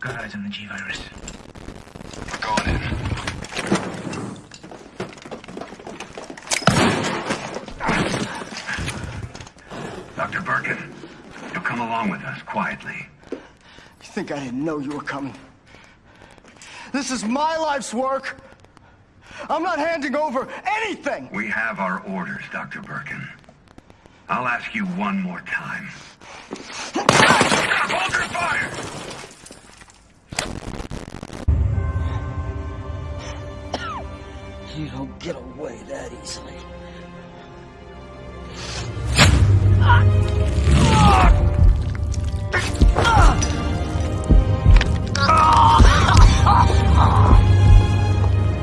Got eyes on the G-Virus. We're going in. Dr. Birkin, you'll come along with us quietly. You think I didn't know you were coming? This is my life's work. I'm not handing over anything. We have our orders, Dr. Birkin. I'll ask you one more time. Hold your fire! You don't get away that easily.